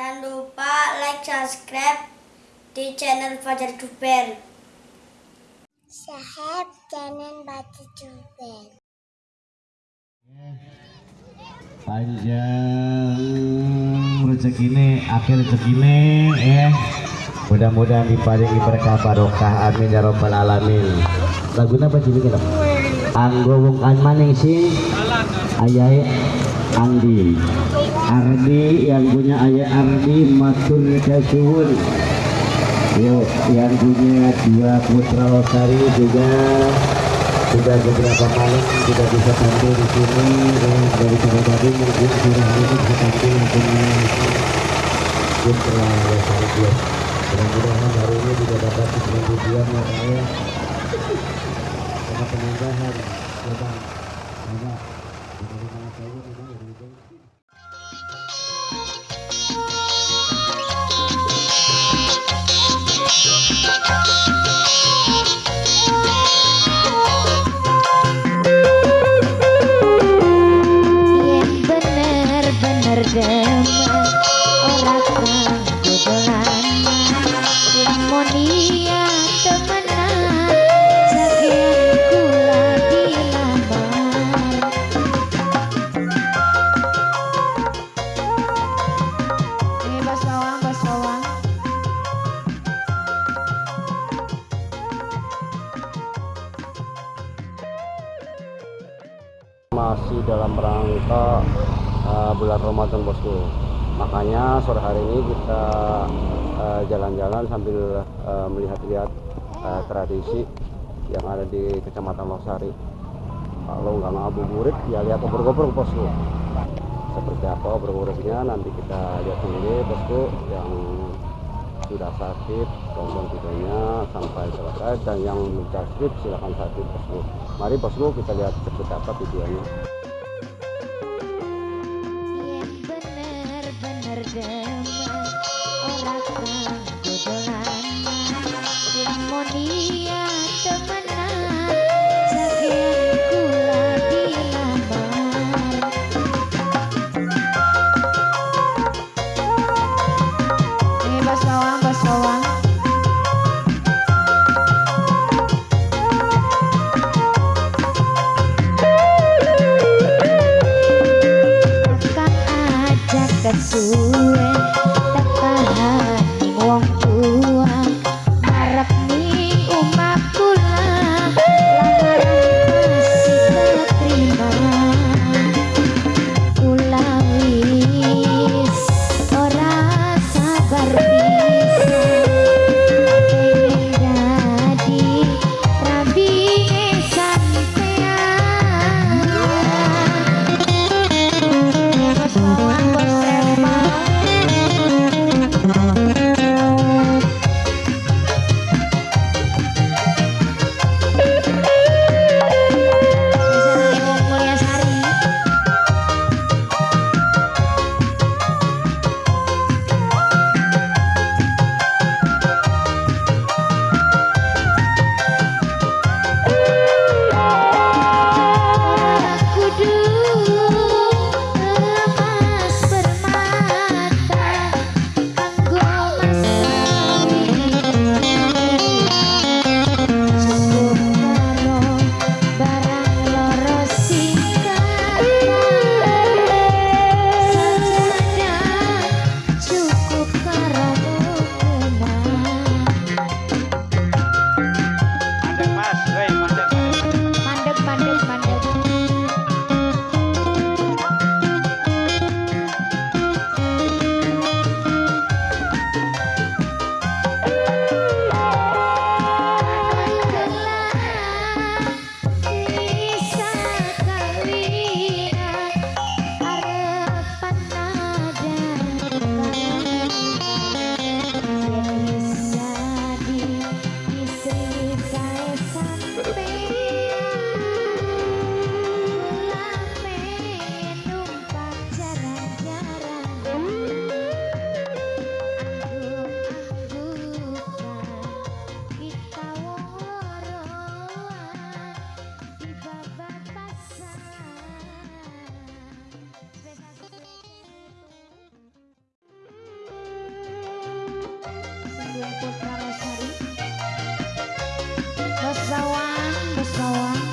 Jangan lupa like, subscribe di channel Fajar Duper. Sahab jangan baca jubel. panjang rezekine akhir rezekine eh mudah-mudahan diparingi berkah barokah. Amin ya robbal alamin. Laguna apa sih kita anggo wong kan maning sing. Ayah Andi Ardi yang punya ayah Ardi matur kasuhun yuk yang punya dua putra Losari juga. Sudah beberapa malam tidak bisa tampil di sini. Dan dari tadi mungkin sudah ini bisa tampil punya putra Losari Club mudah-mudahan hari ini juga dapat dengan tujuan ya. Saya sama penambahan ya bang masih dalam rangka uh, bulan Ramadan bosku. Makanya sore hari ini kita uh, jalan-jalan sambil uh, melihat-lihat uh, tradisi yang ada di kecamatan Losari. Kalau nggak ngabuburit ya lihat obrol-obrol bosku. Seperti apa obrol-obrolnya nanti kita lihat sendiri bosku yang sudah sakit tonton videonya sampai selesai dan yang belum sakit silahkan sakit bosku. Mari bosku kita lihat seperti apa videonya sensue Putra Rosari, Besawan, besawan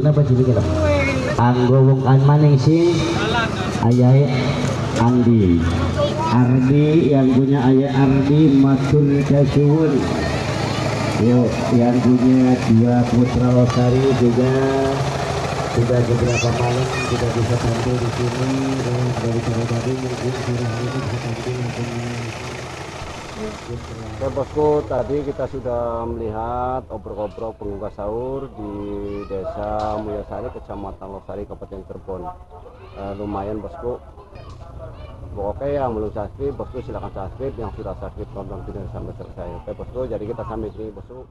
Laguna apa jadi kita? Anggo wong kan maning sing Andi. Ardi yang punya ayah Ardi matur kasuwun. Yuk yang punya dua putra losari juga sudah beberapa malam tidak bisa tampil di sini dan dari tadi mungkin sudah ini bisa tampil Oke bosku, tadi kita sudah melihat obrok-obrok pengunggah sahur di desa Mulyasari, kecamatan Losari, Kabupaten Cirebon. Eh, lumayan bosku. Oke yang belum subscribe, bosku silahkan subscribe. Yang sudah subscribe tonton video sampai selesai. Oke bosku, jadi kita sampai sini bosku.